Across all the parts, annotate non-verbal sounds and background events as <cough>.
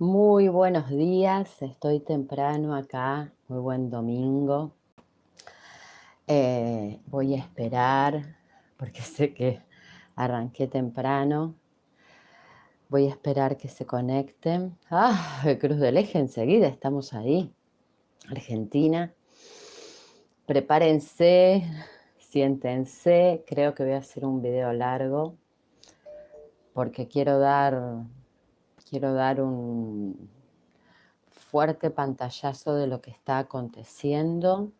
Muy buenos días, estoy temprano acá, muy buen domingo. Eh, voy a esperar, porque <laughs> sé que arranqué temprano. Voy a esperar que se conecten. ¡Ah! Cruz del Eje enseguida, estamos ahí. Argentina. Prepárense, siéntense. Creo que voy a hacer un video largo porque quiero dar quiero dar un fuerte pantallazo de lo que está aconteciendo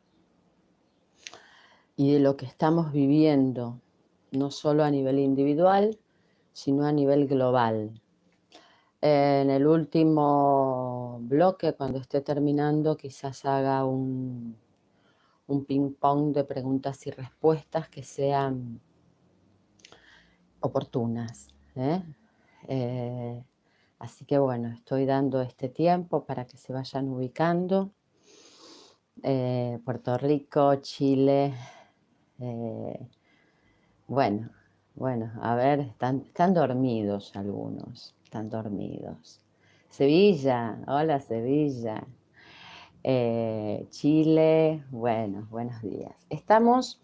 y de lo que estamos viviendo, no solo a nivel individual, sino a nivel global. En el último bloque, cuando esté terminando, quizás haga un, un ping-pong de preguntas y respuestas que sean oportunas. ¿eh? Eh, Así que bueno, estoy dando este tiempo para que se vayan ubicando. Eh, Puerto Rico, Chile. Eh, bueno, bueno, a ver, están, están dormidos algunos, están dormidos. Sevilla, hola Sevilla. Eh, Chile, bueno, buenos días. Estamos,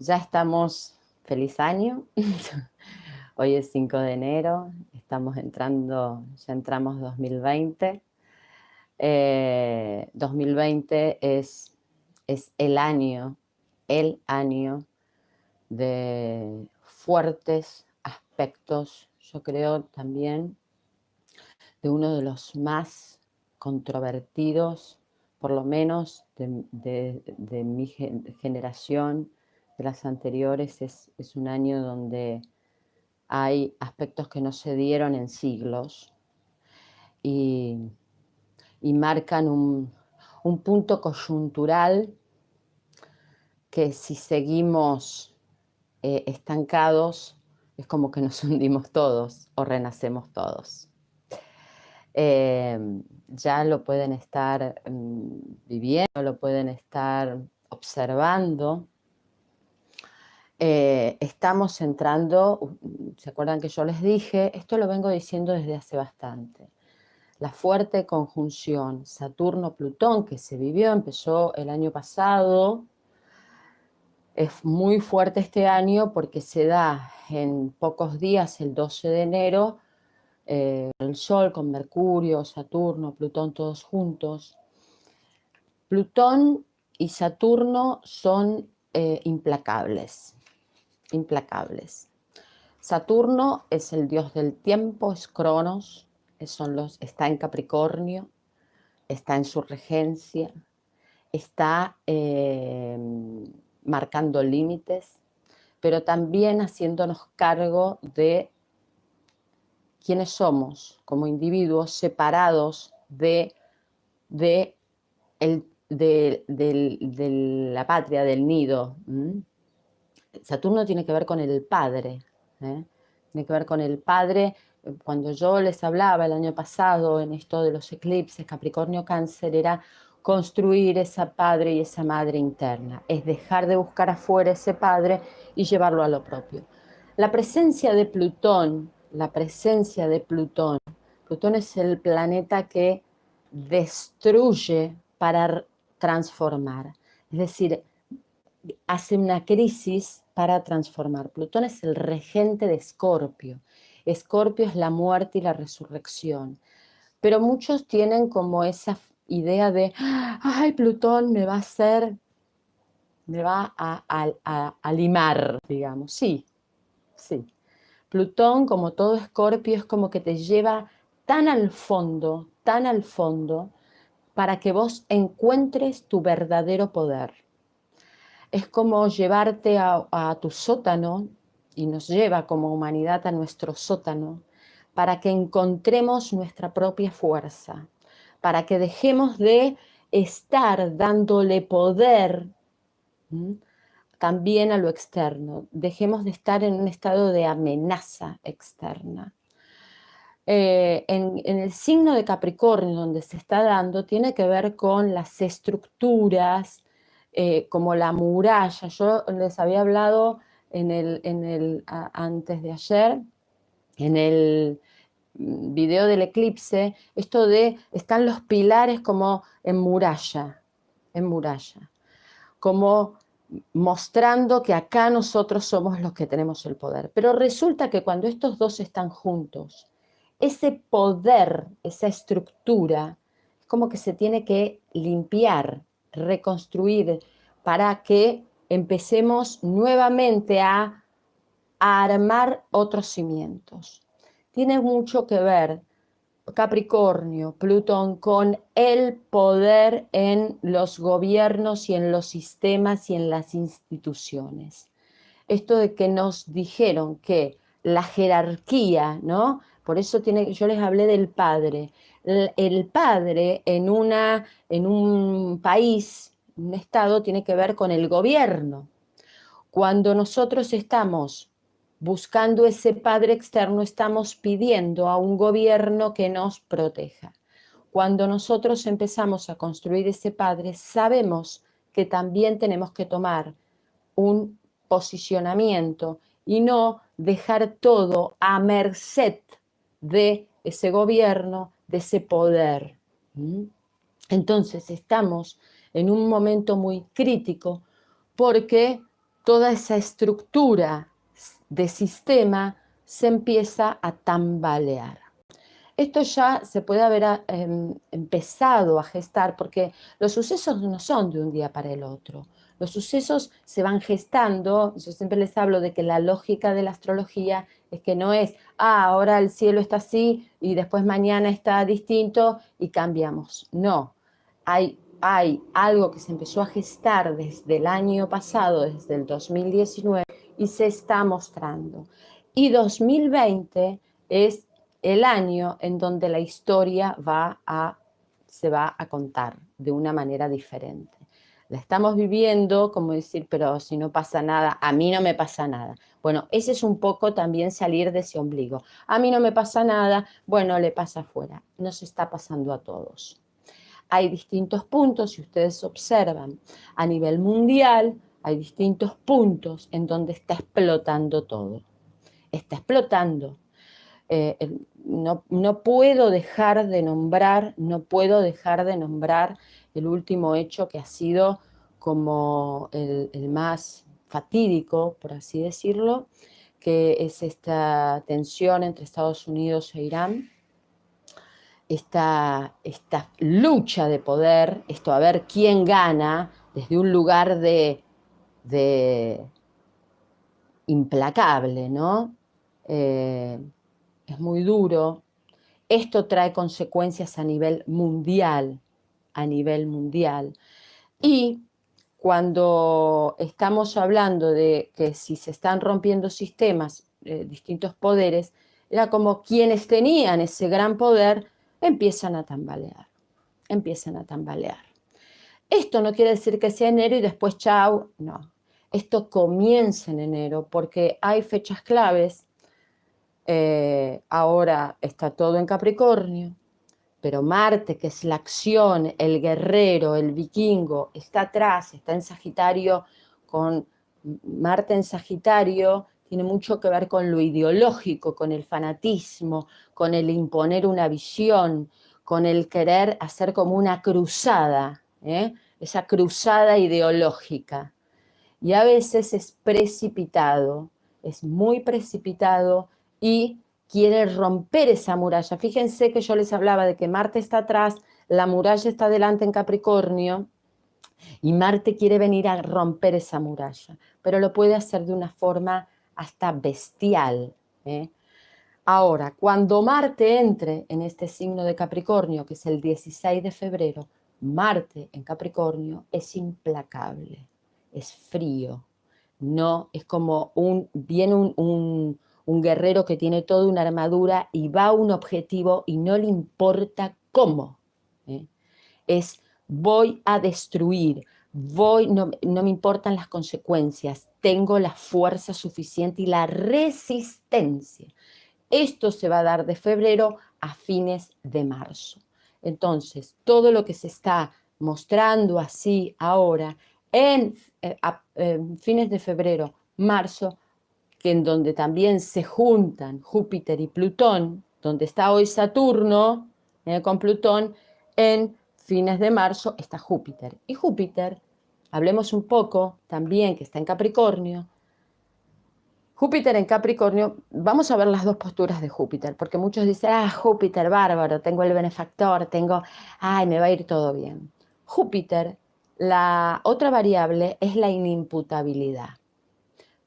ya estamos, feliz año. <laughs> Hoy es 5 de enero, estamos entrando, ya entramos 2020. 2020 eh, es, es el año, el año de fuertes aspectos, yo creo también, de uno de los más controvertidos, por lo menos de, mi generación, de las anteriores, es, es un año donde hay aspectos que no se dieron en siglos y, marcan un, punto coyuntural que si seguimos eh, estancados es como que nos <laughs> hundimos todos o renacemos todos. Em, ya lo pueden estar mm, viviendo, lo pueden estar observando eh, estamos entrando, ¿se acuerdan que yo les dije? Esto lo vengo diciendo desde hace bastante. La fuerte conjunción Saturno-Plutón que se vivió, empezó el año pasado, es muy fuerte este año porque se da en pocos días, el 12 de enero, eh, el Sol con Mercurio, Saturno, Plutón, todos juntos. Plutón y Saturno son eh, implacables implacables. Saturno es el dios del tiempo, es Cronos, son los, está en Capricornio, está en su regencia, está eh, marcando límites, pero también haciéndonos cargo de quiénes somos como individuos separados de, de, la patria, del nido. Saturno tiene que ver con el padre, ¿eh? tiene que ver con el padre. Cuando yo les hablaba el año pasado en esto de los eclipses, Capricornio Cáncer, era construir esa padre y esa madre interna, es dejar de buscar afuera ese padre y llevarlo a lo propio. La presencia de Plutón, la presencia de Plutón, Plutón es el planeta que destruye para transformar, es decir, hace una crisis para transformar. Plutón es el regente de Escorpio. Escorpio es la muerte y la resurrección. Pero muchos tienen como esa idea de, ay, Plutón me va a hacer, me va a, limar, digamos. Sí, sí. Plutón, como todo Escorpio, es como que te lleva tan al fondo, tan al fondo, para que vos encuentres tu verdadero poder es como llevarte a, tu sótano y nos lleva como humanidad a nuestro sótano para que encontremos nuestra propia fuerza, para que dejemos de estar dándole poder también a lo externo, dejemos de estar en un estado de amenaza externa. Eh, en, el signo de Capricornio donde se está dando tiene que ver con las estructuras, eh, como la muralla. Yo les había hablado en el, en el, antes de ayer, en el, video del eclipse, esto de, están los pilares como en muralla, en muralla, como mostrando que acá nosotros somos los que tenemos el poder. Pero resulta que cuando estos dos están juntos, ese poder, esa estructura, es como que se tiene que limpiar, reconstruir, para que empecemos nuevamente a, a armar otros cimientos. Tiene mucho que ver Capricornio, Plutón, con el poder en los gobiernos y en los sistemas y en las instituciones. Esto de que nos dijeron que la jerarquía, ¿no? Por eso tiene, yo les hablé del padre. El, padre en, una, en un país, un estado, tiene que ver con el gobierno. Cuando nosotros estamos buscando ese padre externo, estamos pidiendo a un gobierno que nos proteja. Cuando nosotros empezamos a construir ese padre, sabemos que también tenemos que tomar un posicionamiento y no dejar todo a merced de ese gobierno, de ese poder. Entonces estamos en un momento muy crítico porque toda esa estructura de sistema se empieza a tambalear. Esto ya se puede haber em, empezado a gestar porque los sucesos no son de un día para el otro. Los sucesos se van gestando, yo siempre les hablo de que la lógica de la astrología es que no es, ah, ahora el cielo está así y después mañana está distinto y cambiamos. No, hay, hay algo que se empezó a gestar desde el año pasado, desde el 2019, y se está mostrando. Y 2020 es el año en donde la historia va a, se va a contar de una manera diferente. La estamos viviendo como decir, pero si no pasa nada, a mí no me pasa nada. Bueno, ese es un poco también salir de ese ombligo. A mí no me pasa nada, bueno, le pasa afuera. Nos está pasando a todos. Hay distintos puntos, si ustedes observan, a nivel mundial, hay distintos puntos en donde está explotando todo. Está explotando. Eh, no, puedo dejar de nombrar, no puedo dejar de nombrar el último hecho que ha sido como el más fatídico, por así decirlo, que es esta tensión entre Estados Unidos e Irán, esta, esta lucha de poder, esto a ver quién gana desde un lugar de de implacable, ¿no? Eh, es muy duro. Esto trae consecuencias a nivel mundial, a nivel mundial. Y cuando estamos hablando de que si se están rompiendo sistemas, eh, distintos poderes, era como quienes tenían ese gran poder empiezan a tambalear, empiezan a tambalear. Esto no quiere decir que sea enero y después chau, no esto comienza en enero porque hay fechas claves. Eh, ahora está todo en Capricornio, pero Marte, que es la acción, el guerrero, el vikingo, está atrás, está en Sagitario, con Marte en Sagitario, tiene mucho que ver con lo ideológico, con el fanatismo, con el imponer una visión, con el querer hacer como una cruzada, ¿eh? esa cruzada ideológica y a veces es precipitado, es muy precipitado y quiere romper esa muralla. Fíjense que yo les hablaba de que Marte está atrás, la muralla está delante en Capricornio y Marte quiere venir a romper esa muralla, pero lo puede hacer de una forma hasta bestial. ¿eh? Ahora, cuando Marte entre en este signo de Capricornio, que es el 16 de febrero, Marte en Capricornio es implacable es frío, no es como un, viene un, guerrero que tiene toda una armadura y va a un objetivo y no le importa cómo. ¿eh? Es voy a destruir, voy, no, no, me importan las consecuencias, tengo la fuerza suficiente y la resistencia. Esto se va a dar de febrero a fines de marzo. Entonces, todo lo que se está mostrando así ahora en eh, fines de febrero, marzo, en donde también se juntan Júpiter y Plutón, donde está hoy Saturno, eh, con Plutón, en fines de marzo está Júpiter. Y Júpiter, hablemos un poco también que está en Capricornio. Júpiter en Capricornio, vamos a ver las dos posturas de Júpiter, porque muchos dicen, ah, Júpiter, bárbaro, tengo el benefactor, tengo, ay, me va a ir todo bien. Júpiter, la otra variable es la inimputabilidad.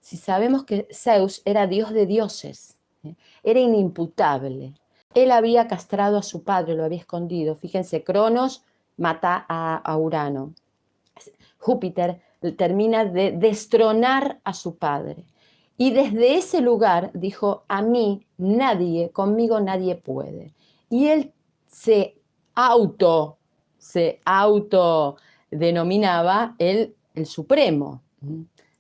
Si sabemos que Zeus era dios de dioses, ¿eh? era inimputable, él había castrado a su padre, lo había escondido. Fíjense, Cronos mata a, Urano. Júpiter termina de destronar a su padre. Y desde ese lugar dijo, a mí nadie, conmigo nadie puede. Y él se auto, se auto denominaba el, el supremo.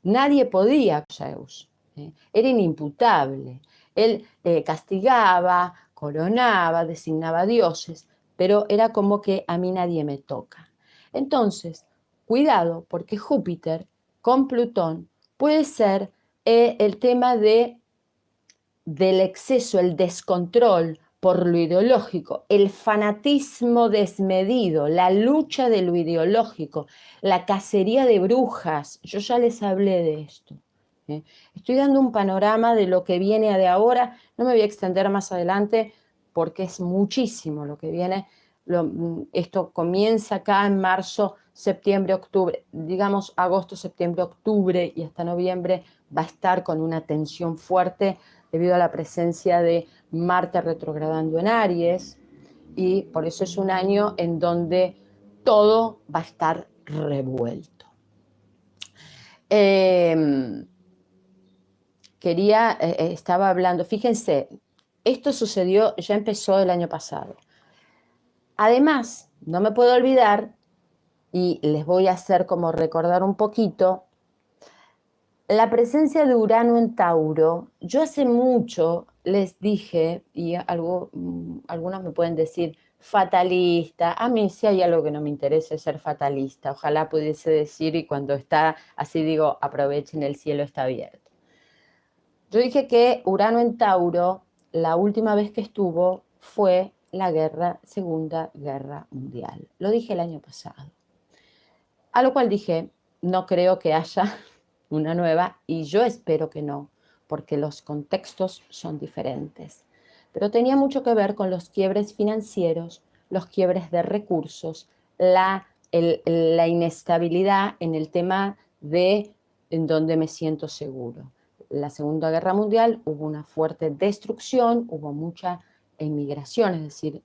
Nadie podía, Zeus. ¿eh? Era inimputable. Él eh, castigaba, coronaba, designaba dioses, pero era como que a mí nadie me toca. Entonces, cuidado, porque Júpiter con Plutón puede ser eh, el tema de, del exceso, el descontrol por lo ideológico, el fanatismo desmedido, la lucha de lo ideológico, la cacería de brujas. Yo ya les hablé de esto. ¿eh? Estoy dando un panorama de lo que viene de ahora, no me voy a extender más adelante porque es muchísimo lo que viene. Mm, esto comienza acá en marzo, septiembre, octubre, digamos agosto, septiembre, octubre y hasta noviembre va a estar con una tensión fuerte debido a la presencia de Marte retrogradando en Aries y por eso es un año en donde todo va a estar revuelto. Eh, quería, eh, eh, estaba hablando, fíjense, esto sucedió, ya empezó el año pasado. Además, no me puedo olvidar, y les voy a hacer como recordar un poquito, la presencia de Urano en Tauro. Yo hace mucho les dije, y algo, mm, algunos me pueden decir, fatalista. A mí si hay algo que no me interesa es ser fatalista. Ojalá pudiese decir y cuando está así digo, aprovechen, el cielo está abierto. Yo dije que Urano en Tauro, la última vez que estuvo fue la guerra, Segunda Guerra Mundial. Lo dije el año pasado. A lo cual dije, no creo que haya una nueva y yo espero que no, porque los contextos son diferentes. Pero tenía mucho que ver con los quiebres financieros, los quiebres de recursos, la, la inestabilidad en el tema de en donde me siento seguro la Segunda Guerra Mundial hubo una fuerte destrucción, hubo mucha emigración, es decir,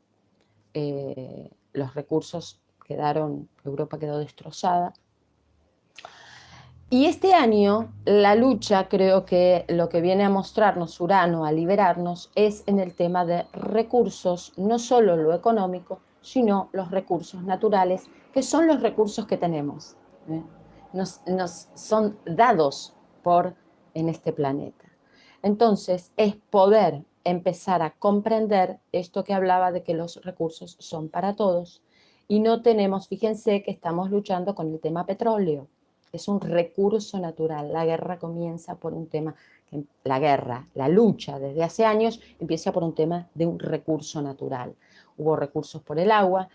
eh, los recursos quedaron, Europa quedó destrozada. Y este año la lucha, creo que lo que viene a mostrarnos Urano, a liberarnos, es en el tema de recursos, no solo lo económico, sino los recursos naturales, que son los recursos que tenemos. ¿eh? Nos, nos son dados por en este planeta. Entonces, es poder empezar a comprender esto que hablaba de que los recursos son para todos y no tenemos, fíjense que estamos luchando con el tema petróleo, es un recurso natural, la guerra comienza por un tema, la guerra, la lucha desde hace años empieza por un tema de un recurso natural. Hubo recursos por el agua,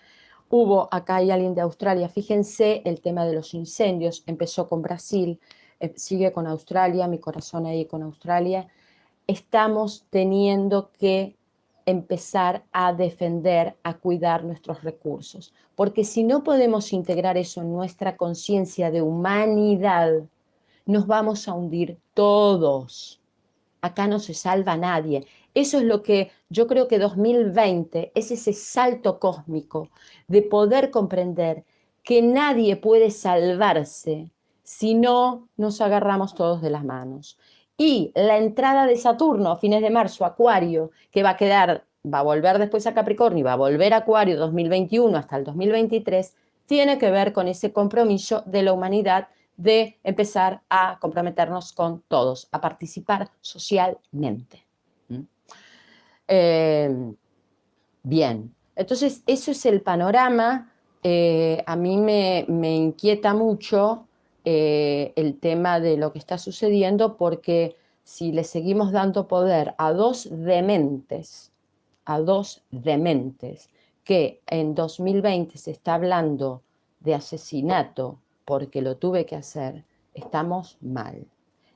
hubo, acá hay alguien de Australia, fíjense el tema de los incendios, empezó con Brasil, eh, sigue con Australia, mi corazón ahí con Australia, estamos teniendo que empezar a defender, a cuidar nuestros recursos. Porque si no podemos integrar eso en nuestra conciencia de humanidad, nos vamos a hundir todos. Acá no se salva nadie. Eso es lo que yo creo que 2020 es ese salto cósmico de poder comprender que nadie puede salvarse si no nos agarramos todos de las manos. Y la entrada de Saturno a fines de marzo, Acuario, que va a quedar, va a volver después a Capricornio y va a volver a Acuario 2021 hasta el 2023, tiene que ver con ese compromiso de la humanidad de empezar a comprometernos con todos, a participar socialmente. ¿Mm? Eh, bien, entonces eso es el panorama. Eh, a mí me, me inquieta mucho eh, el tema de lo que está sucediendo porque si le seguimos dando poder a dos dementes, a dos dementes, que en 2020 se está hablando de asesinato porque lo tuve que hacer, estamos mal.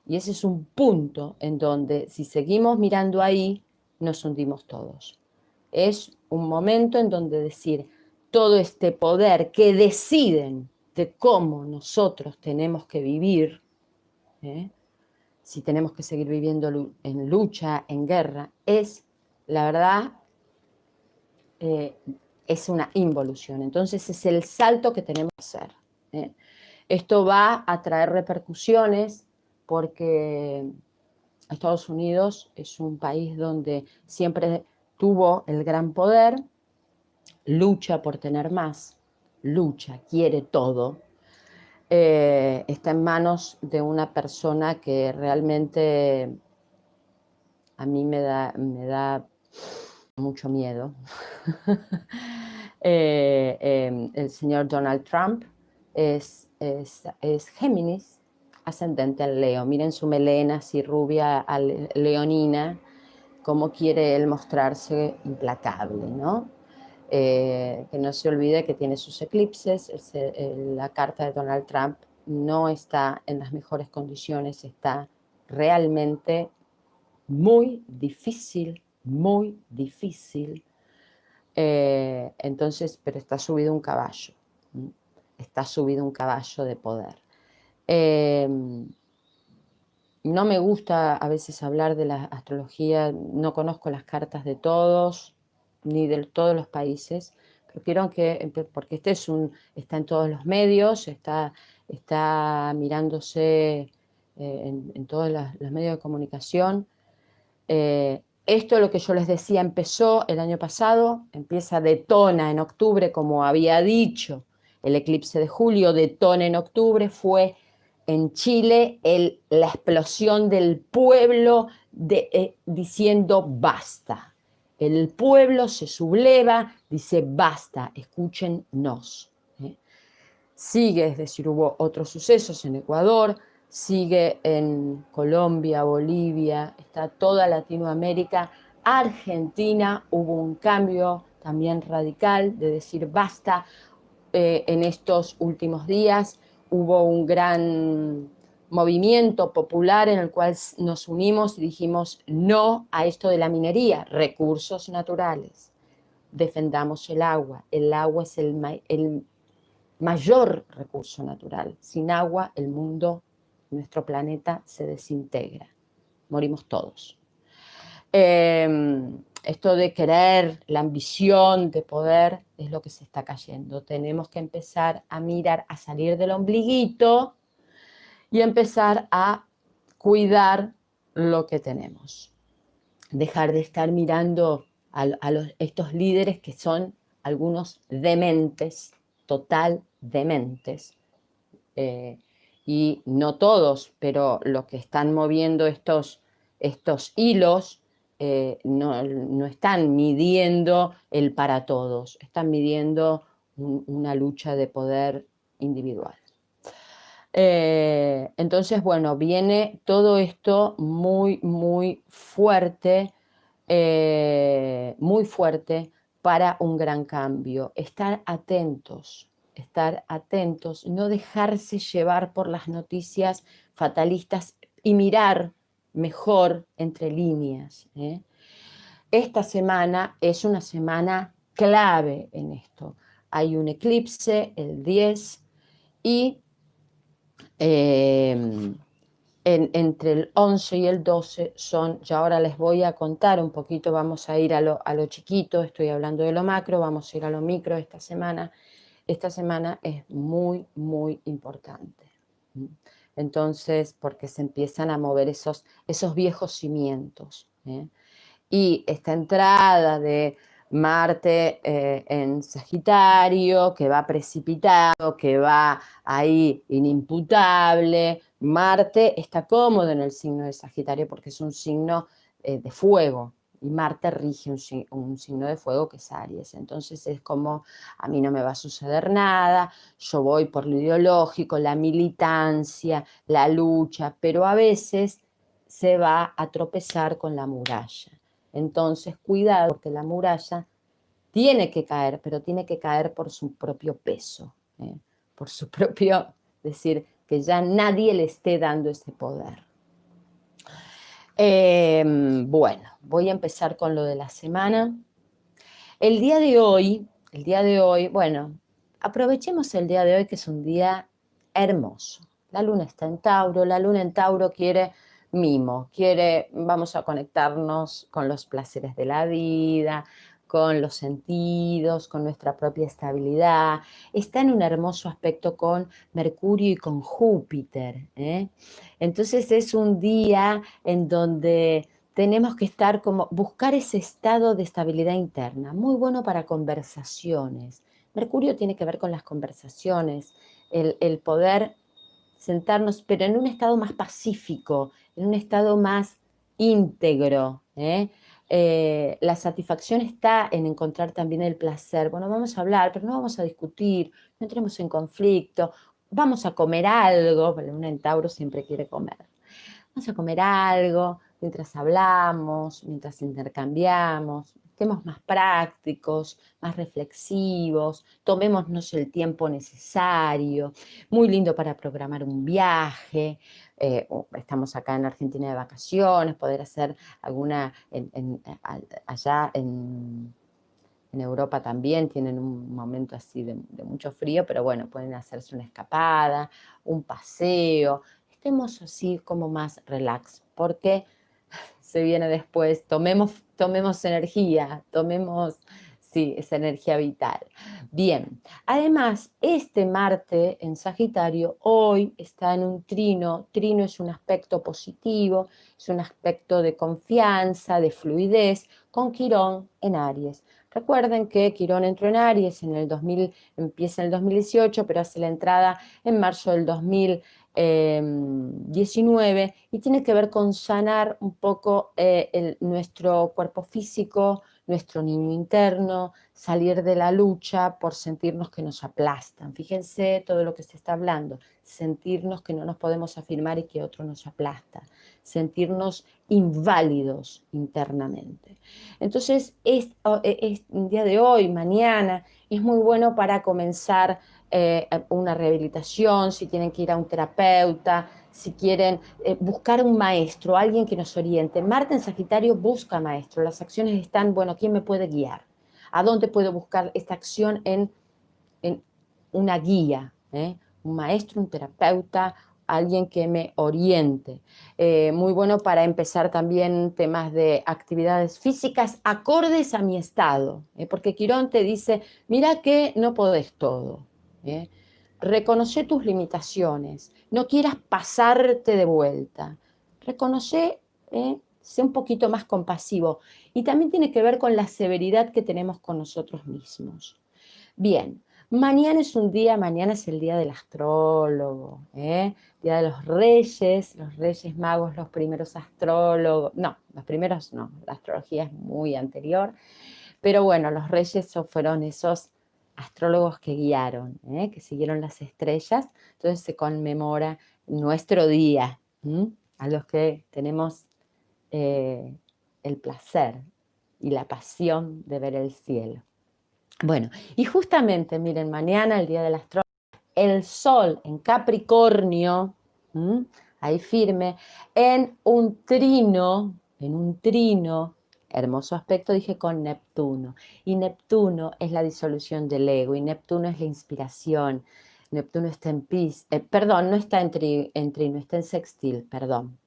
Y ese es un punto en donde si seguimos mirando ahí, nos hundimos todos. Es un momento en donde decir, todo este poder que deciden de cómo nosotros tenemos que vivir, ¿eh? si tenemos que seguir viviendo en lucha, en guerra, es, la verdad, eh, es una involución. Entonces es el salto que tenemos que hacer. ¿eh? Esto va a traer repercusiones porque Estados Unidos es un país donde siempre tuvo el gran poder, lucha por tener más, lucha, quiere todo, eh, está en manos de una persona que realmente a mí me da, me da mucho miedo. <laughs> Eh, em, el señor Donald Trump es, es, es, Géminis, ascendente al Leo. Miren su melena así rubia, leonina, cómo quiere él mostrarse implacable, ¿no? Eh, que no se olvide que tiene sus eclipses, la carta de Donald Trump no está en las mejores condiciones, está realmente muy difícil, muy difícil. Eh, entonces, pero está subido un caballo, está subido un caballo de poder. Eh, no me gusta a veces hablar de la astrología, no conozco las cartas de todos, ni de todos los países, pero quiero que, porque este es un, está en todos los medios, está, está mirándose eh, en, todos los, medios de comunicación. Eh, esto, lo que yo les decía, empezó el año pasado, empieza, detona en octubre, como había dicho, el eclipse de julio, detona en octubre, fue en Chile el, la explosión del pueblo eh, diciendo basta, el pueblo se subleva, dice, basta, escúchennos. ¿eh? Sigue, es decir, hubo otros sucesos en Ecuador, sigue en Colombia, Bolivia, está toda Latinoamérica, Argentina, hubo un cambio también radical de decir basta. Eh, en estos últimos días hubo un gran movimiento popular en el cual nos unimos y dijimos no a esto de la minería, recursos naturales, defendamos el agua, el agua es el, mayor recurso natural, sin agua el mundo, nuestro planeta se desintegra, morimos todos. Em, esto de querer, la ambición de poder es lo que se está cayendo. Tenemos que empezar a mirar, a salir del ombliguito y empezar a cuidar lo que tenemos. Dejar de estar mirando a, estos líderes que son algunos dementes, total dementes. Eh, y no todos, pero los que están moviendo estos, estos hilos eh, no, están midiendo el para todos, están midiendo una lucha de poder individual. Eh, entonces, bueno, viene todo esto muy, muy fuerte, eh, muy fuerte para un gran cambio. Estar atentos, estar atentos, no dejarse llevar por las noticias fatalistas y mirar mejor entre líneas. ¿eh? Esta semana es una semana clave en esto. Hay un eclipse el 10 y Em, entre el 11 y el 12 son, ya ahora les voy a contar un poquito, vamos a ir a lo, chiquito, estoy hablando de lo macro, vamos a ir a lo micro esta semana. Esta semana es muy, muy importante. Entonces, porque se empiezan a mover esos, esos viejos cimientos. ¿eh? Y esta entrada de Marte eh, en Sagitario, que va precipitado, que va ahí inimputable. Marte está cómodo en el signo de Sagitario porque es un signo eh, de fuego, y Marte rige un, signo de fuego que es Aries. Entonces es como, a mí no me va a suceder nada, yo voy por lo ideológico, la militancia, la lucha, pero a veces se va a tropezar con la muralla. Entonces, cuidado, porque la muralla tiene que caer, pero tiene que caer por su propio peso, ¿eh? por su <laughs> propio, decir, que ya nadie le esté dando ese poder. Em, bueno, voy a empezar con lo de la semana. El día de hoy, el día de hoy, bueno, aprovechemos el día de hoy que es un día hermoso. La luna está en Tauro, la luna en Tauro quiere mimo, quiere, vamos a conectarnos con los placeres de la vida, con los sentidos, con nuestra propia estabilidad. Está en un hermoso aspecto con Mercurio y con Júpiter. ¿eh? Entonces es un día en donde tenemos que estar como, buscar ese estado de estabilidad interna, muy bueno para conversaciones. Mercurio tiene que ver con las conversaciones, el, el poder sentarnos, pero en un estado más pacífico, en un estado más íntegro. ¿eh? Eh, la satisfacción está en encontrar también el placer. Bueno, vamos a hablar, pero no vamos a discutir, no entremos en conflicto, vamos a comer algo, porque un entauro siempre quiere comer. Vamos a comer algo mientras hablamos, mientras intercambiamos, estemos más prácticos, más reflexivos, tomémonos el tiempo necesario, muy lindo para programar un viaje, eh, estamos acá en Argentina de vacaciones, poder hacer alguna, allá en, Europa también tienen un momento así de, mucho frío, pero bueno, pueden hacerse una escapada, un paseo, estemos así como más relax, porque <laughs> se viene después, tomemos, tomemos energía, tomemos Sí, esa energía vital. Bien, además, este Marte en Sagitario hoy está en un trino. Trino es un aspecto positivo, es un aspecto de confianza, de fluidez, con Quirón en Aries. Recuerden que Quirón entró en Aries en el 2000, empieza en el 2018, pero hace la entrada en marzo del 2019 y tiene que ver con sanar un poco eh, nuestro cuerpo físico, nuestro niño interno, salir de la lucha por sentirnos que nos aplastan. Fíjense todo lo que se está hablando, sentirnos que no nos podemos afirmar y que otro nos aplasta, sentirnos inválidos internamente. Entonces, es, es, día de hoy, mañana, es muy bueno para comenzar eh, una rehabilitación, si tienen que ir a un terapeuta, si quieren eh, buscar un maestro, alguien que nos oriente. Marte en Sagitario busca maestro, las acciones están, bueno, ¿quién me puede guiar? ¿A dónde puedo buscar esta acción en, una guía? Eh? Un maestro, un terapeuta, alguien que me oriente. Eh, muy bueno para empezar también temas de actividades físicas acordes a mi estado, porque Quirón te dice, mira que no podés todo. Reconoce tus limitaciones, no quieras pasarte de vuelta. Reconoce, eh, sé un poquito más compasivo. Y también tiene que ver con la severidad que tenemos con nosotros mismos. Bien, mañana es un día, mañana es el día del astrólogo, ¿eh? día de los reyes, los reyes magos, los primeros astrólogos, no, los primeros no, la astrología es muy anterior, pero bueno, los reyes fueron esos astrólogos que guiaron, ¿eh? que siguieron las estrellas, entonces se conmemora nuestro día, a los que tenemos eh, el placer y la pasión de ver el cielo. Bueno, y justamente, miren, mañana, el día del astrólogo, el sol en Capricornio, ahí firme, en un trino, en un trino hermoso aspecto, dije con Neptuno. Y Neptuno es la disolución del ego, y Neptuno es la inspiración. Neptuno está en Pis, eh, perdón, no está en, trino, está en sextil, perdón.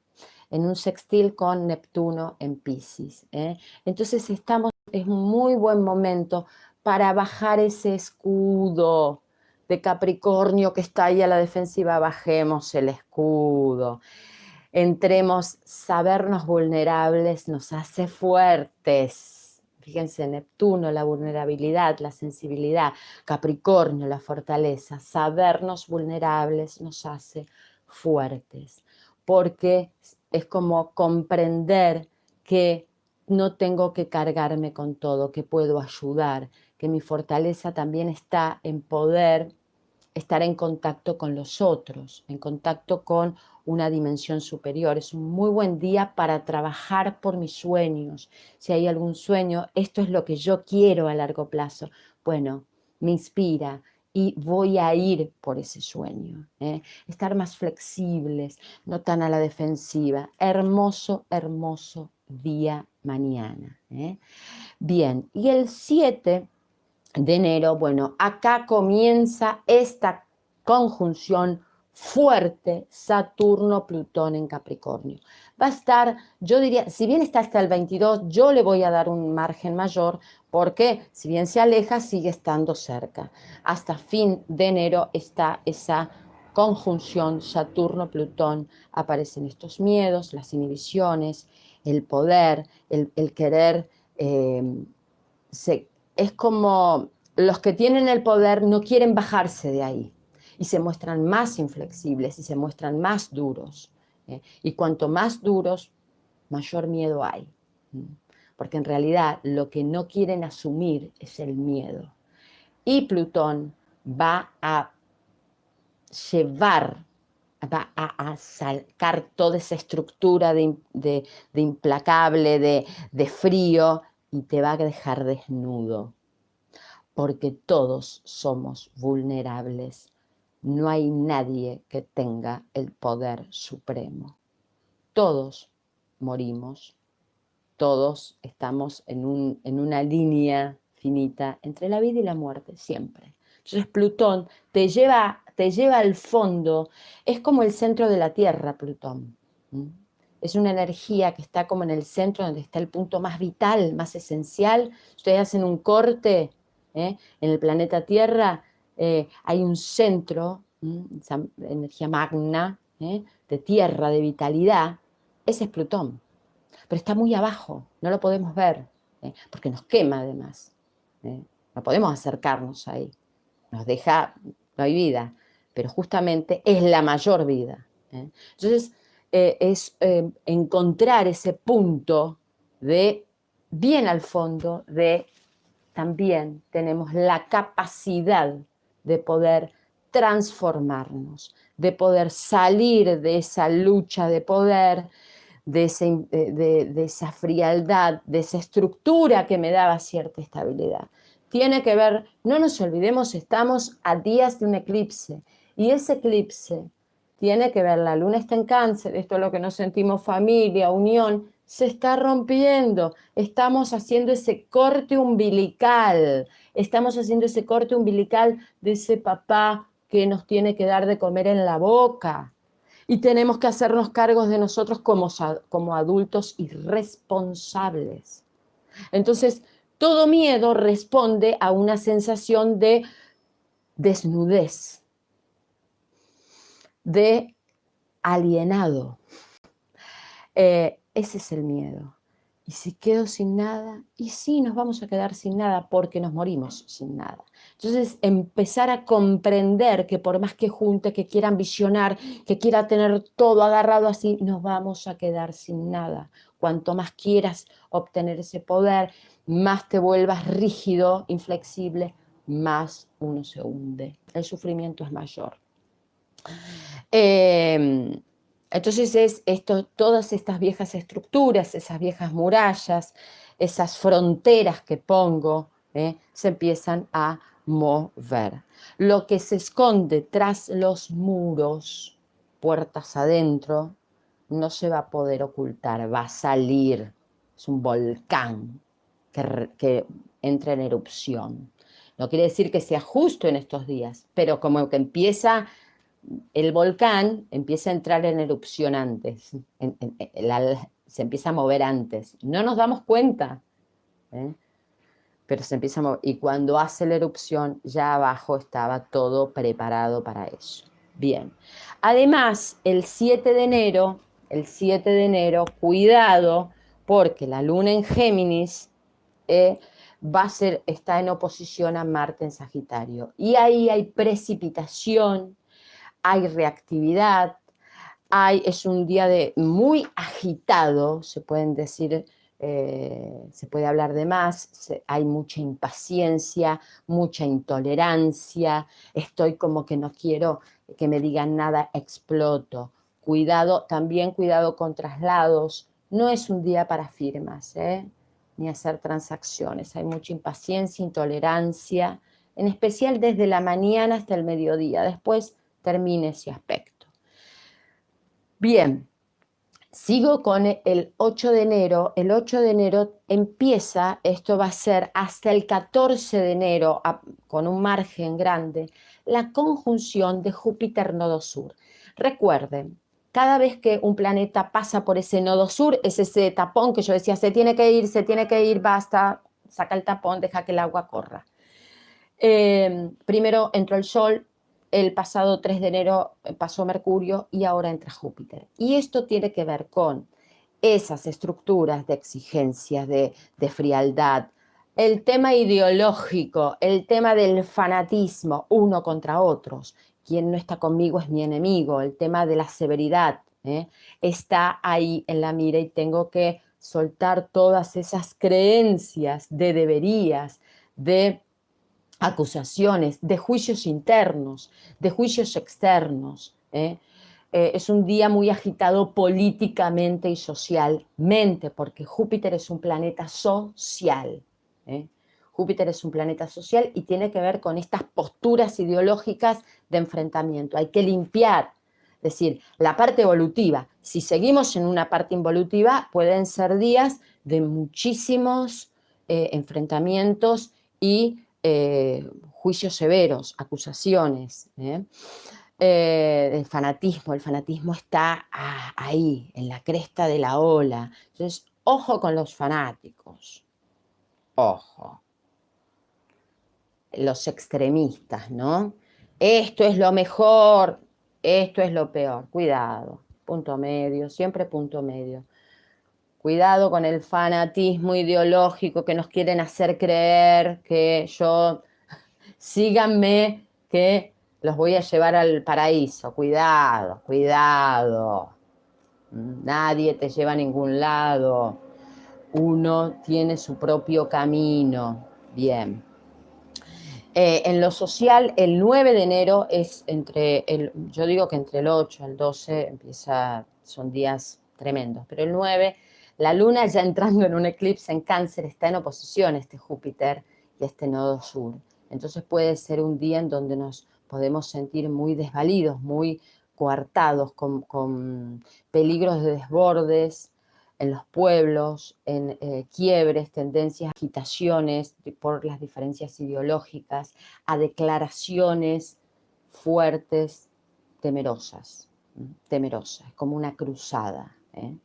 En un sextil con Neptuno en Pisces. ¿eh? Entonces estamos, es un muy buen momento para bajar ese escudo de Capricornio que está ahí a la defensiva, bajemos el escudo entremos, sabernos vulnerables nos hace fuertes. Fíjense, Neptuno, la vulnerabilidad, la sensibilidad, Capricornio, la fortaleza. Sabernos vulnerables nos hace fuertes, porque es como comprender que no tengo que cargarme con todo, que puedo ayudar, que mi fortaleza también está en poder estar en contacto con los otros, en contacto con una dimensión superior. Es un muy buen día para trabajar por mis sueños. Si hay algún sueño, esto es lo que yo quiero a largo plazo. Bueno, me inspira y voy a ir por ese sueño. ¿eh? Estar más flexibles, no tan a la defensiva. Hermoso, hermoso día mañana. ¿eh? Bien, y el 7 de enero, bueno, acá comienza esta conjunción fuerte Saturno-Plutón en Capricornio. Va a estar, yo diría, si bien está hasta el 22, yo le voy a dar un margen mayor porque si bien se aleja, sigue estando cerca. Hasta fin de enero está esa conjunción Saturno-Plutón, aparecen estos miedos, las inhibiciones, el poder, el, querer, eh, es como los que tienen el poder no quieren bajarse de ahí y se muestran más inflexibles y se muestran más duros. ¿eh? Y cuanto más duros, mayor miedo hay. Porque en realidad lo que no quieren asumir es el miedo. Y Plutón va a llevar, va a, sacar toda esa estructura de, implacable, de, de frío, y te va a dejar desnudo. Porque todos somos vulnerables no hay nadie que tenga el poder supremo. Todos morimos, todos estamos en, en, una línea finita entre la vida y la muerte, siempre. Entonces Plutón te lleva, te lleva al fondo, es como el centro de la Tierra, Plutón. Es una energía que está como en el centro, donde está el punto más vital, más esencial. Ustedes hacen un corte ¿eh? en el planeta Tierra eh, hay un centro, esa energía magna, ¿eh? de tierra, de vitalidad, ese es Plutón. Pero está muy abajo, no lo podemos ver, ¿eh? porque nos quema además. No podemos acercarnos ahí, nos deja, no hay vida, pero justamente es la mayor vida. Entonces, es encontrar ese punto de bien al fondo de también tenemos la capacidad de poder transformarnos, de poder salir de esa lucha de poder, de, esa frialdad, de esa estructura que me daba cierta estabilidad. Tiene que ver, no nos olvidemos, estamos a días de un eclipse y ese eclipse tiene que ver, la luna está en cáncer, esto es lo que nos sentimos familia, unión, se está rompiendo, estamos haciendo ese corte umbilical, estamos haciendo ese corte umbilical de ese papá que nos tiene que dar de comer en la boca. Y tenemos que hacernos cargos de nosotros como, como adultos irresponsables. Entonces, todo miedo responde a una sensación de desnudez, de alienado. Eh, ese es el miedo. Y si quedo sin nada, y sí nos vamos a quedar sin nada porque nos morimos sin nada. Entonces empezar a comprender que por más que junte, que quiera ambicionar, que quiera tener todo agarrado así, nos vamos a quedar sin nada. Cuanto más quieras obtener ese poder, más te vuelvas rígido, inflexible, más uno se hunde. El sufrimiento es mayor. Eh, entonces es esto, todas estas viejas estructuras, esas viejas murallas, esas fronteras que pongo, ¿eh? se empiezan a mover. Lo que se esconde tras los muros, puertas adentro, no se va a poder ocultar, va a salir. Es un volcán que, que entra en erupción. No quiere decir que sea justo en estos días, pero como que empieza el volcán empieza a entrar en erupción antes, se empieza a mover antes. No nos damos cuenta, ¿eh? pero se empieza a mover. Y cuando hace la erupción, ya abajo estaba todo preparado para eso. Bien. Además, el 7 de enero, el 7 de enero, cuidado, porque la luna en Géminis eh, va a ser, está en oposición a Marte en Sagitario. Y ahí hay precipitación, hay reactividad, hay, es un día de muy agitado, se pueden decir eh, se puede hablar de más, hay mucha impaciencia, mucha intolerancia, estoy como que no quiero que me digan nada, exploto. Cuidado, también cuidado con traslados, no es un día para firmas, ¿eh? ni hacer transacciones, hay mucha impaciencia, intolerancia, en especial desde la mañana hasta el mediodía, después termine ese aspecto. Bien, Sigo con el 8 de enero. El 8 de enero empieza, esto va a ser hasta el 14 de enero, con un margen grande, la conjunción de Júpiter nodo sur. Recuerden, cada vez que un planeta pasa por ese nodo sur, es ese tapón que yo decía, se tiene que ir, se tiene que ir, basta, saca el tapón, deja que el agua corra. Eh, primero entró el Sol, el pasado 3 de enero eh, pasó Mercurio y ahora entra Júpiter. Y esto tiene que ver con esas estructuras de exigencias, de, frialdad, el tema ideológico, el tema del fanatismo, uno contra otros, quien no está conmigo es mi enemigo, el tema de la severidad, ¿eh? está ahí en la mira y tengo que soltar todas esas creencias de deberías, de acusaciones, de juicios internos, de juicios externos. ¿eh? Eh, es un día muy agitado políticamente y socialmente, porque Júpiter es un planeta social. ¿eh? Júpiter es un planeta social y tiene que ver con estas posturas ideológicas de enfrentamiento. Hay que limpiar, es decir, la parte evolutiva. Si seguimos en una parte involutiva, pueden ser días de muchísimos enfrentamientos y eh, juicios severos, acusaciones, ¿eh? Eh, el fanatismo, el fanatismo está ahí, en la cresta de la ola. Entonces, ojo con los fanáticos, ojo. Los extremistas, ¿no? Esto es lo mejor, esto es lo peor, cuidado, punto medio, siempre punto medio. Cuidado con el fanatismo ideológico que nos quieren hacer creer que yo, síganme, que los voy a llevar al paraíso. Cuidado, cuidado. Nadie te lleva a ningún lado. Uno tiene su propio camino. Bien. Eh, en lo social, el 9 de enero es entre, el, yo digo que entre el 8 y el 12 empieza, son días tremendos, pero el 9 la luna ya entrando en un eclipse en cáncer está en oposición a este Júpiter y este nodo sur. Entonces puede ser un día en donde nos podemos sentir muy desvalidos, muy coartados, con, peligros de desbordes en los pueblos, en eh, quiebres, tendencias, agitaciones por las diferencias ideológicas, a declaraciones fuertes, temerosas, temerosas, como una cruzada. ¿eh?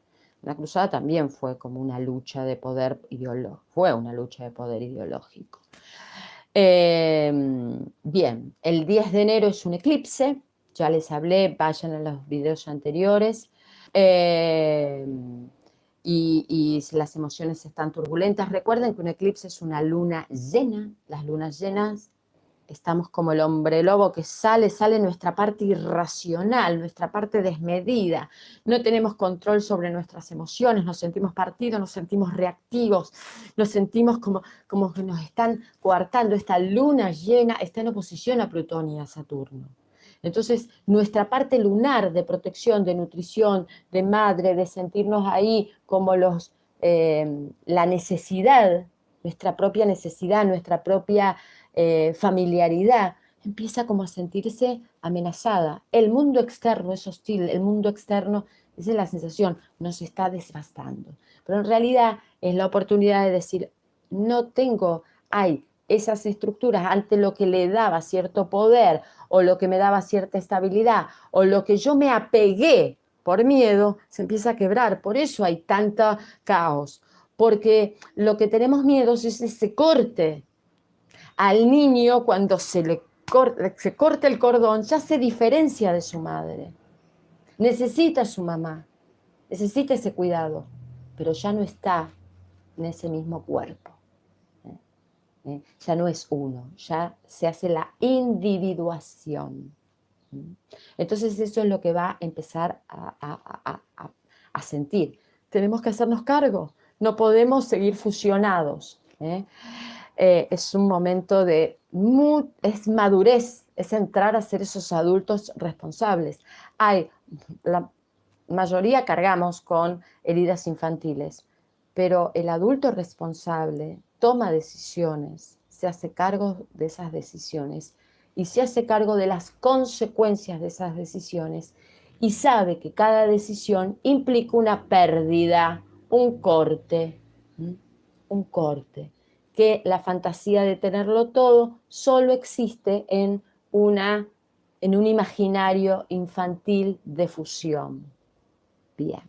La cruzada también fue como una lucha de poder ideológico, fue una lucha de poder ideológico. Em, bien, el 10 de enero es un eclipse, ya les hablé, vayan a los videos anteriores, em, y, y, las emociones están turbulentas. Recuerden que un eclipse es una luna llena, las lunas llenas estamos como el hombre lobo que sale, sale nuestra parte irracional, nuestra parte desmedida, no tenemos control sobre nuestras emociones, nos sentimos partidos, nos sentimos reactivos, nos sentimos como, como que nos están coartando, esta luna llena está en oposición a Plutón y a Saturno. Entonces, nuestra parte lunar de protección, de nutrición, de madre, de sentirnos ahí como los, eh, la necesidad, nuestra propia necesidad, nuestra propia eh, familiaridad, empieza como a sentirse amenazada. El mundo externo es hostil, el mundo externo, esa es la sensación, nos está desbastando. Pero en realidad es la oportunidad de decir, no tengo, hay esas estructuras ante lo que le daba cierto poder o lo que me daba cierta estabilidad o lo que yo me apegué por miedo, se empieza a quebrar. Por eso hay tanto caos, porque lo que tenemos miedo es ese corte al niño cuando se le corta, se corta el cordón, ya se diferencia de su madre. Necesita a su mamá, necesita ese cuidado, pero ya no está en ese mismo cuerpo. ¿eh? ¿Eh? Ya no es uno, ya se hace la individuación. Entonces eso es lo que va a empezar a, sentir. Tenemos que hacernos cargo, no podemos seguir fusionados. ¿eh? Eh, es un momento de es madurez, es entrar a ser esos adultos responsables. Hay, la mayoría cargamos con heridas infantiles, pero el adulto responsable toma decisiones, se hace cargo de esas decisiones y se hace cargo de las consecuencias de esas decisiones y sabe que cada decisión implica una pérdida, un corte, un corte, que la fantasía de tenerlo todo solo existe en, una, en un imaginario infantil de fusión. Bien.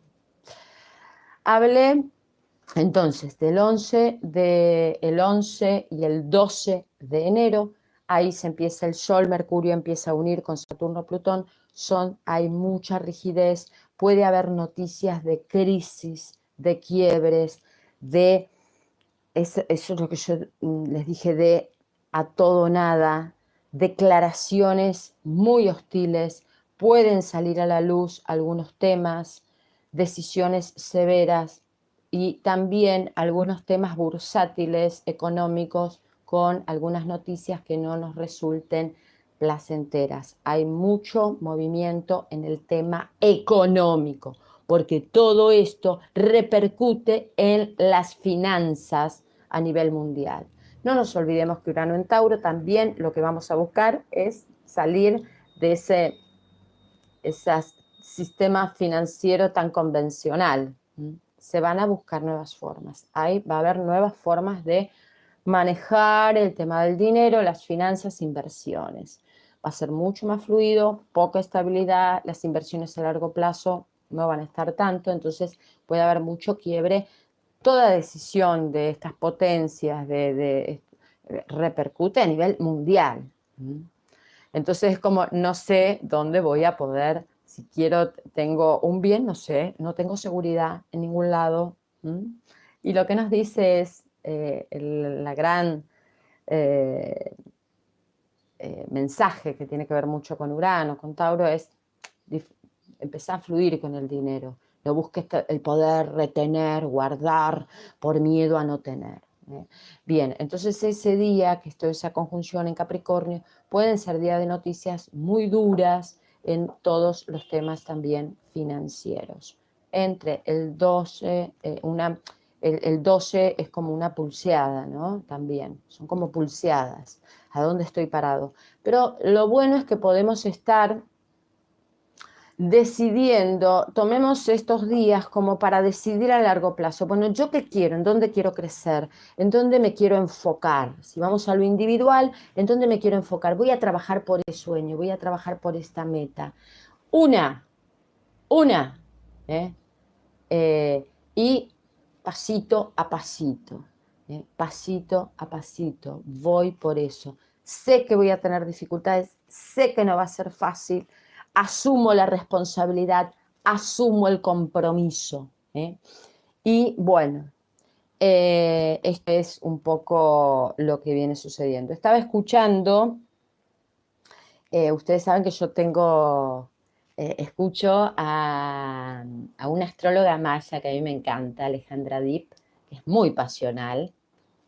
Hablé entonces del 11, de, el 11 y el 12 de enero, ahí se empieza el Sol, Mercurio empieza a unir con Saturno, Plutón, son, hay mucha rigidez, puede haber noticias de crisis, de quiebres, de, eso, es lo que yo mm, les dije, de a todo nada, declaraciones muy hostiles, pueden salir a la luz algunos temas, decisiones severas y también algunos temas bursátiles, económicos, con algunas noticias que no nos resulten placenteras. Hay mucho movimiento en el tema económico, porque todo esto repercute en las finanzas a nivel mundial. No nos olvidemos que Urano en Tauro también lo que vamos a buscar es salir de ese, sistema financiero tan convencional. Se van a buscar nuevas formas. Ahí va a haber nuevas formas de manejar el tema del dinero, las finanzas, inversiones. Va a ser mucho más fluido, poca estabilidad, las inversiones a largo plazo no van a estar tanto, entonces puede haber mucho quiebre. Toda decisión de estas potencias de, repercute a nivel mundial. Entonces es como no sé dónde voy a poder, si quiero, tengo un bien, no sé, no tengo seguridad en ningún lado. Y lo que nos dice es, eh, la gran eh, eh, mensaje que tiene que ver mucho con Urano, con Tauro, es empezar a fluir con el dinero. No busques el poder retener, guardar, por miedo a no tener. Bien, entonces ese día que estoy esa conjunción en Capricornio, pueden ser días de noticias muy duras en todos los temas también financieros. Entre el 12, una el, 12 es como una pulseada, ¿no? También, son como pulseadas, a dónde estoy parado. Pero lo bueno es que podemos estar decidiendo, tomemos estos días como para decidir a largo plazo, bueno, ¿yo qué quiero? ¿En dónde quiero crecer? ¿En dónde me quiero enfocar? Si vamos a lo individual, ¿en dónde me quiero enfocar? Voy a trabajar por ese sueño, voy a trabajar por esta meta. Una, una, ¿eh? Eh, y pasito a pasito, ¿eh? pasito a pasito, voy por eso. Sé que voy a tener dificultades, sé que no va a ser fácil, asumo la responsabilidad, asumo el compromiso. ¿eh? Y bueno, eh, esto es un poco lo que viene sucediendo. Estaba escuchando, ustedes saben que yo tengo eh, escucho a, una astróloga maya que a mí me encanta, Alejandra Deep, que es muy pasional,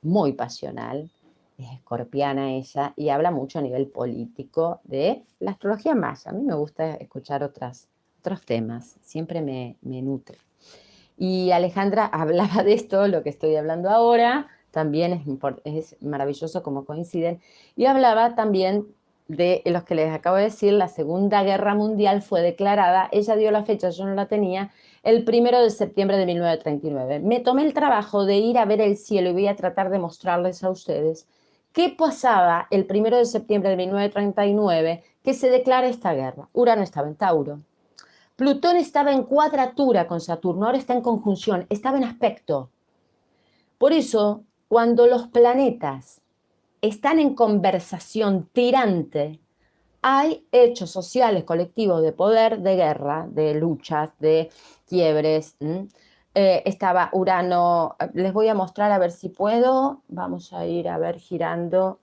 muy pasional, es escorpiana ella, y habla mucho a nivel político de la astrología maya. A mí me gusta escuchar otras, otros temas, siempre me, nutre. Y Alejandra <laughs> hablaba de esto, lo que estoy hablando ahora, también es, es maravilloso como coinciden, y hablaba también de los que les acabo de decir, la Segunda Guerra Mundial fue declarada, ella dio la fecha, yo no la tenía, el primero de septiembre de 1939. Me tomé el trabajo de ir a ver el cielo y voy a tratar de mostrarles a ustedes qué pasaba el primero de septiembre de 1939 que se declara esta guerra. Urano estaba en Tauro. Plutón estaba en cuadratura con Saturno, ahora está en conjunción, estaba en aspecto. Por eso, cuando los planetas están en conversación tirante, hay hechos sociales, colectivos de poder, de guerra, de luchas, de quiebres. Eh, estaba Urano, les voy a mostrar a ver si puedo, vamos a ir a ver girando,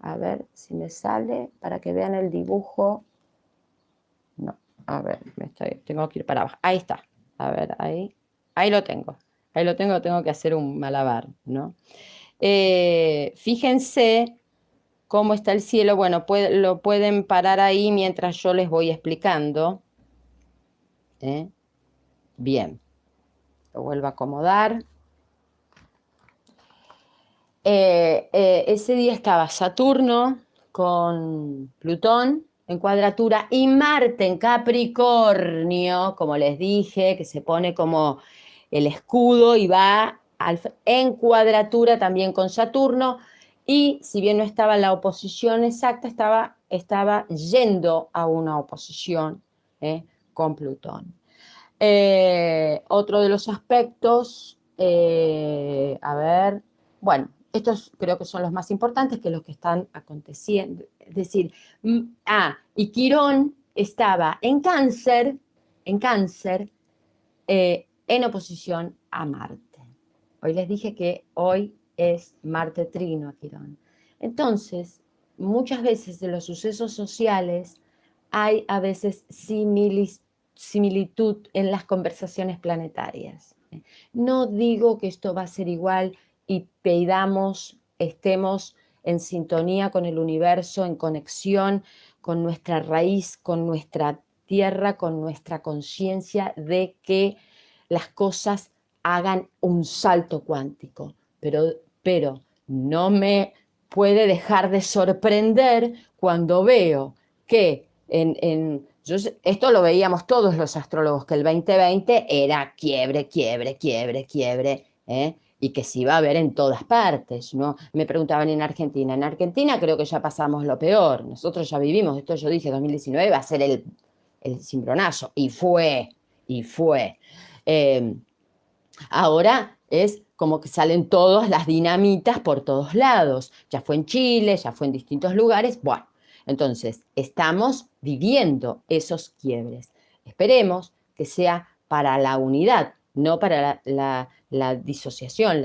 a ver si me sale, para que vean el dibujo. No, a ver, me estoy, tengo que ir para abajo, ahí está, a ver, ahí, ahí lo tengo. ahí lo tengo, tengo que hacer un malabar, ¿no? Eh, fíjense cómo está el cielo. Bueno, lo pueden parar ahí mientras yo les voy explicando. ¿eh? Bien, lo vuelvo a acomodar. Eh, ese día estaba Saturno con Plutón en cuadratura y Marte en Capricornio, como les dije, que se pone como el escudo y va en cuadratura también con Saturno y si bien no estaba en la oposición exacta, estaba, estaba yendo a una oposición ¿eh? con Plutón. Eh, otro de los aspectos, eh, a ver, bueno, estos creo que son los más importantes, que los que están aconteciendo. Es decir, mm, ah, y Quirón estaba en cáncer, en cáncer, en oposición a Marte. Hoy les dije que hoy es Marte trino a Quirón. Entonces, muchas veces de los sucesos sociales hay a veces similitud en las conversaciones planetarias. No digo que esto va a ser igual y pedamos, estemos en sintonía con el universo, en conexión con nuestra raíz, con nuestra tierra, con nuestra conciencia de que las cosas hagan un salto cuántico, pero, pero no me puede dejar de sorprender cuando veo que en, esto lo veíamos todos los astrólogos, que el 2020 era quiebre, quiebre, quiebre, quiebre, ¿eh? y que se iba a ver en todas partes, ¿no? Me preguntaban en Argentina, en Argentina creo que ya pasamos lo peor, nosotros ya vivimos, esto yo dije 2019 va a ser el, el cimbronazo, y fue, y fue. Eh, Ahora es como que salen todas las dinamitas por todos lados. Ya fue en Chile, ya fue en distintos lugares. Bueno, entonces estamos viviendo esos quiebres. Esperemos que sea para la unidad, no para la, disociación,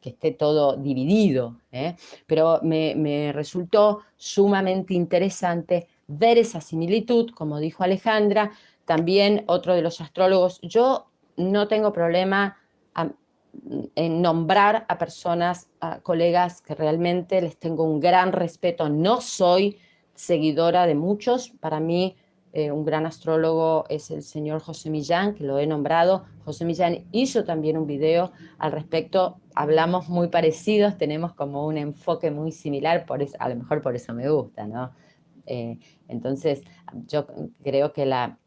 que esté todo dividido. ¿eh? Pero me, resultó sumamente interesante ver esa similitud, como dijo Alejandra, también otro de los astrólogos, yo no tengo problema nombrar a personas, a colegas que realmente les tengo un gran respeto. No soy seguidora de muchos, para mí eh, un gran astrólogo es el señor José Millán, que lo he nombrado. José Millán hizo también un video al respecto, hablamos muy parecidos, tenemos como un enfoque muy similar, por eso, a lo mejor por eso me gusta, ¿no? Eh, entonces, yo creo que la,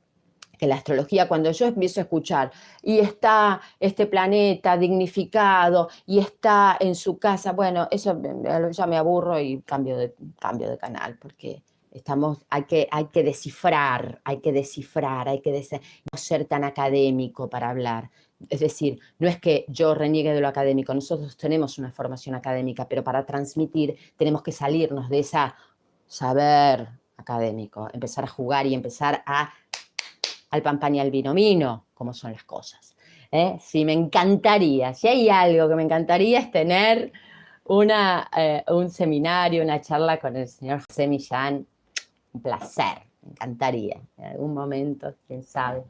que la astrología, cuando yo empiezo a escuchar, y está este planeta dignificado, y está en su casa, bueno, eso ya me aburro y cambio de, cambio de canal, porque estamos, hay que, hay que descifrar, hay que descifrar, hay que no ser tan académico para hablar. Es decir, no es que yo reniegue de lo académico, nosotros tenemos una formación académica, pero para transmitir tenemos que salirnos de esa saber académico, empezar a jugar y empezar a al pan al vino vino, como son las cosas. ¿eh? Sí, me encantaría, si hay algo que me encantaría es tener una, eh, un seminario, una charla con el señor José un placer, me encantaría, en algún momento, quién sabe,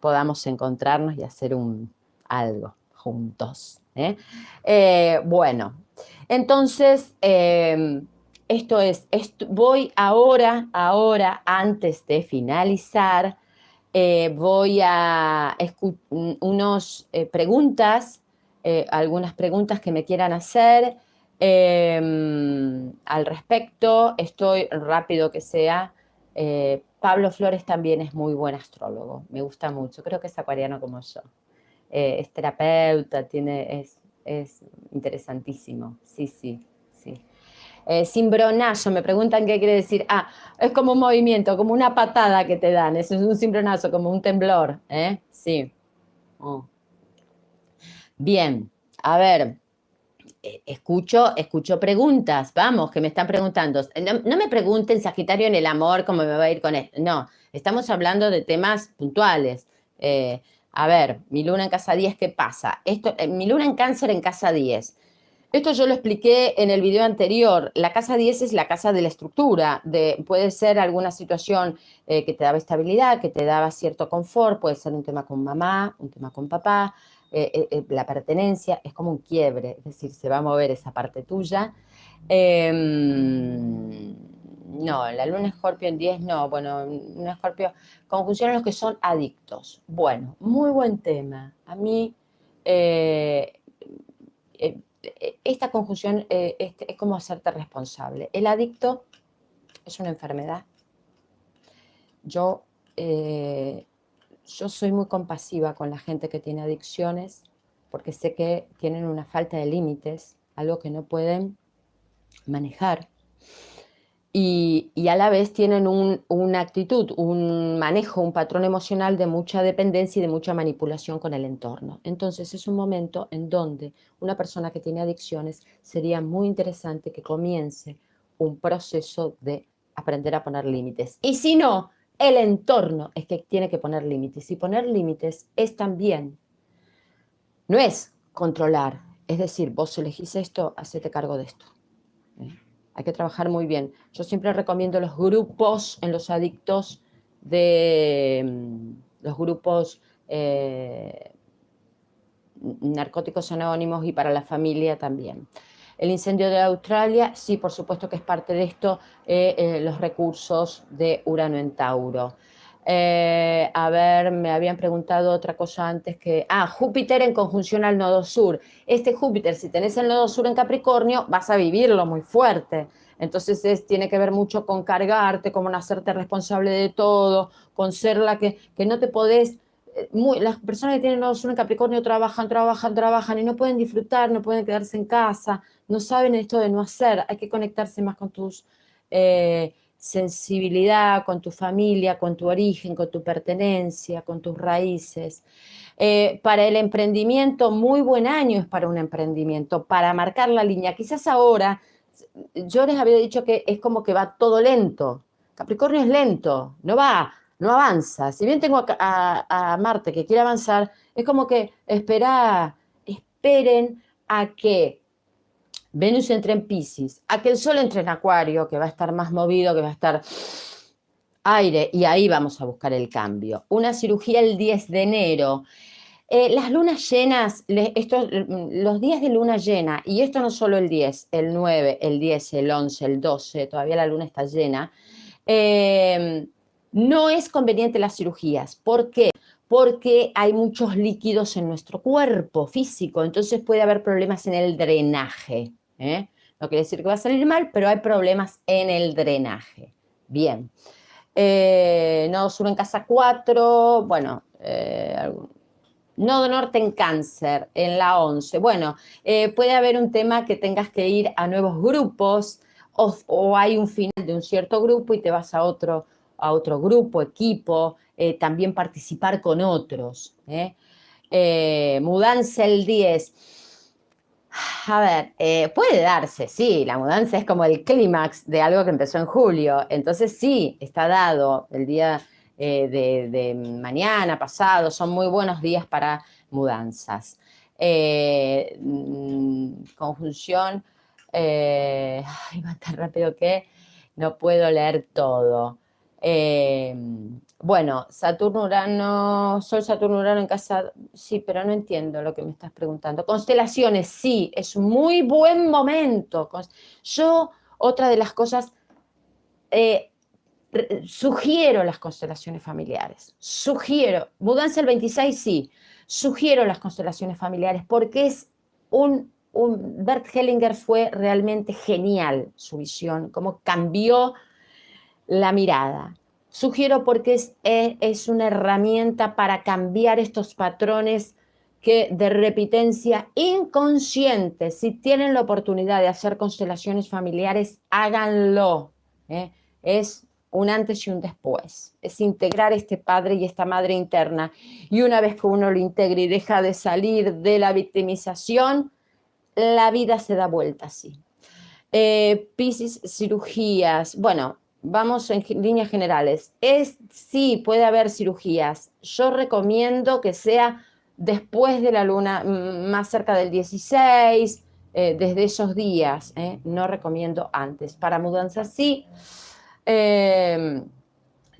podamos encontrarnos y hacer un, algo juntos. ¿eh? bueno, entonces, esto es, voy ahora, ahora, antes de finalizar, eh, voy a unas eh, preguntas, eh, algunas preguntas que me quieran hacer em, al respecto. Estoy rápido que sea. Pablo Flores también es muy buen astrólogo, me gusta mucho, creo que es acuariano como yo. es terapeuta, tiene, es, es interesantísimo, sí, sí. Eh, cimbronazo, me preguntan qué quiere decir. Ah, es como un movimiento, como una patada que te dan. Es un cimbronazo, como un temblor. ¿eh? Sí. Oh. Bien, a ver. Eh, escucho, escucho preguntas, vamos, que me están preguntando. No, me pregunten, Sagitario, en el amor, cómo me va a ir con esto. No, estamos hablando de temas puntuales. Eh, a ver, mi luna en casa 10, ¿qué pasa? Esto, mi luna en cáncer en casa 10. Esto yo lo expliqué en el video anterior. La casa 10 es la casa de la estructura. De, puede ser alguna situación eh, que te daba estabilidad, que te daba cierto confort, puede ser un tema con mamá, un tema con papá, la pertenencia, es como un quiebre, es decir, se va a mover esa parte tuya. Em, no, la luna escorpio en 10 no, bueno, luna escorpio, conjunciones los que son adictos. Bueno, muy buen tema. A mí, eh, eh, esta conjunción eh, este, es como hacerte responsable. El adicto es una enfermedad. Yo, yo soy muy compasiva con la gente que tiene adicciones porque sé que tienen una falta de límites, algo que no pueden manejar y, a la vez tienen una actitud, un manejo, un patrón emocional de mucha dependencia y de mucha manipulación con el entorno. Entonces es un momento en donde una persona que tiene adicciones sería muy interesante que comience un proceso de aprender a poner límites. Y si no, el entorno es que tiene que poner límites. Y poner límites es también, no es controlar, es decir, vos elegís esto, hacete cargo de esto. Hay que trabajar muy bien. Yo siempre recomiendo los grupos en los adictos de mm, los grupos eh, narcóticos anónimos y para la familia también. El incendio de Australia, sí, por supuesto que es parte de esto, eh, eh, los recursos de Urano en Tauro. Eh, a ver, me habían preguntado otra cosa antes que... Ah, Júpiter en conjunción al nodo sur. Este Júpiter, si tenés el nodo sur en Capricornio, vas a vivirlo muy fuerte. Entonces tiene que ver mucho con cargarte, con hacerte responsable de todo, con ser la que, que no te podés... Eh, muy, las personas que tienen nodo sur en Capricornio trabajan, trabajan, trabajan y no pueden disfrutar, no pueden quedarse en casa, no saben esto de no hacer. Hay que conectarse más con tus... Eh, sensibilidad con tu familia, con tu origen, con tu pertenencia, con tus raíces. Eh, para el emprendimiento, muy buen año es para un emprendimiento, para marcar la línea. Quizás ahora, yo les había dicho que es como que va todo lento. Capricornio es lento, no va, no avanza. Si bien tengo a, a Marte que quiere avanzar, es como que espera, esperen a que Venus entra en Pisces, a que el Sol entre en Acuario, que va a estar más movido, que va a estar aire, y ahí vamos a buscar el cambio. Una cirugía el 10 de enero. Eh, las lunas llenas, los días de luna llena, y esto no solo el 10, el 9, el 10, el 11, el 12, todavía la luna está llena, eh, no es conveniente las cirugías. ¿Por qué? Porque hay muchos líquidos en nuestro cuerpo físico, entonces puede haber problemas en el drenaje. ¿Eh? No quiere decir que va a salir mal, pero hay problemas en el drenaje. Bien. Eh, nodo sur en casa 4, bueno, eh, nodo norte en cáncer, en la 11. Bueno, eh, puede haber un tema que tengas que ir a nuevos grupos o, hay un final de un cierto grupo y te vas a otro, a otro grupo, equipo, también participar con otros. mudanza el 10 a ver, eh, puede darse, sí, la mudanza es como el clímax de algo que empezó en julio, entonces sí, está dado el día eh, de, mañana, pasado, son muy buenos días para mudanzas. Eh, conjunción, <laughs> va tan rápido que no puedo leer todo. Bueno, Saturno, Urano, Sol, Saturno, Urano en casa, sí, pero no entiendo lo que me estás preguntando. Constelaciones, sí, es muy buen momento. Yo, otra de las cosas, eh, sugiero las constelaciones familiares, sugiero, mudanza el 26, sí, sugiero las constelaciones familiares porque es un, un Bert Hellinger fue realmente genial su visión, cómo cambió la mirada Sugiero porque es, eh, es una herramienta para cambiar estos patrones que de repitencia inconsciente, si tienen la oportunidad de hacer constelaciones familiares, háganlo. ¿eh? Es un antes y un después. Es integrar este padre y esta madre interna. Y una vez que uno lo integra y deja de salir de la victimización, la vida se da vuelta así. Eh, Piscis, cirugías. Bueno, vamos en líneas generales, es sí, puede haber cirugías. Yo recomiendo que sea después de la luna, más cerca del 16, eh, desde esos días, eh, no recomiendo antes. Para mudanza sí, em,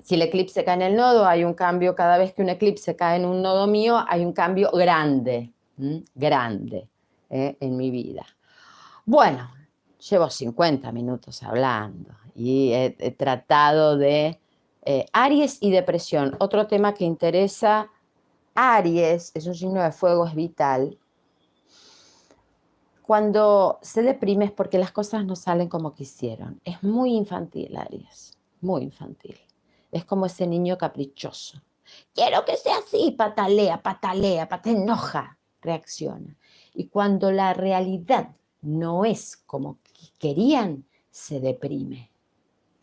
si el eclipse cae en el nodo, hay un cambio, cada vez que un eclipse cae en un nodo mío, hay un cambio grande. grande ¿eh? en mi vida. Bueno, llevo 50 minutos hablando y he, tratado de eh, Aries y depresión. Otro tema que interesa, Aries, es un signo de fuego, es vital. Cuando se deprime es porque las cosas no salen como quisieron. Es muy infantil, Aries, muy infantil. Es como ese niño caprichoso. Quiero que sea así, patalea, patalea, patalea, enoja, reacciona. Y cuando la realidad no es como querían, se deprime.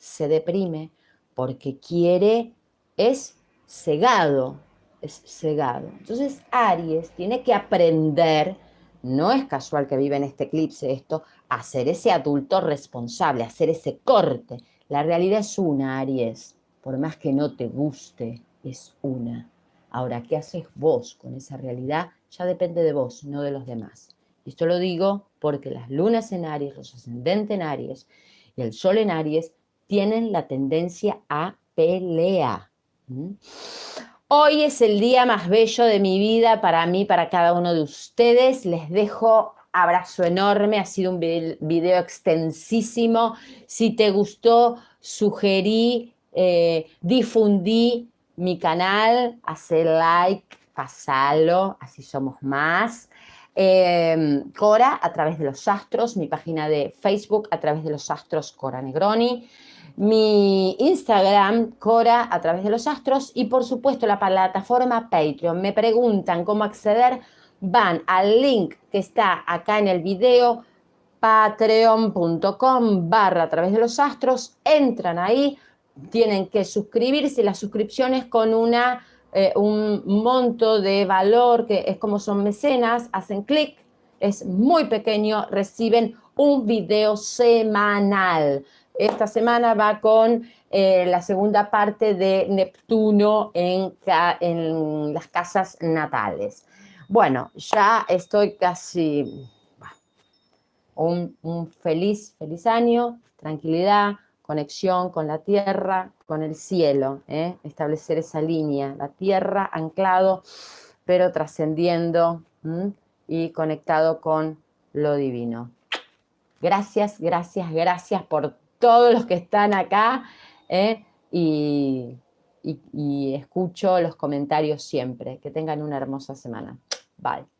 Se deprime porque quiere, es cegado, es cegado. Entonces Aries tiene que aprender, no es casual que vive en este eclipse esto, a ser ese adulto responsable, hacer ese corte. La realidad es una, Aries, por más que no te guste, es una. Ahora, ¿qué haces vos con esa realidad? Ya depende de vos, no de los demás. Y esto lo digo porque las lunas en Aries, los ascendentes en Aries y el sol en Aries tienen la tendencia a pelea. Hoy es el día más bello de mi vida para mí, para cada uno de ustedes. Les dejo abrazo enorme, ha sido un video extensísimo. Si te gustó, sugerí, eh, difundí mi canal, hacer like, pasalo, así somos más. Em, Cora a través de los astros, mi página de Facebook a través de los astros Cora Negroni, mi Instagram Cora a través de los astros y por supuesto la plataforma Patreon. Me preguntan cómo acceder, van al link que está acá en el video patreon.com barra a través de los astros, entran ahí, tienen que suscribirse, las suscripciones con una eh, un monto de valor que es como son mecenas, hacen clic, es muy pequeño, reciben un video semanal. Esta semana va con eh, la segunda parte de Neptuno en, las casas natales. Bueno, ya estoy casi... Un, un feliz, feliz año, tranquilidad, conexión con la tierra, con el cielo, ¿eh? establecer esa línea, la tierra anclado, pero trascendiendo y conectado con lo divino. Gracias, gracias, gracias por todos los que están acá ¿eh? y escucho los comentarios siempre. Que tengan una hermosa semana. Bye.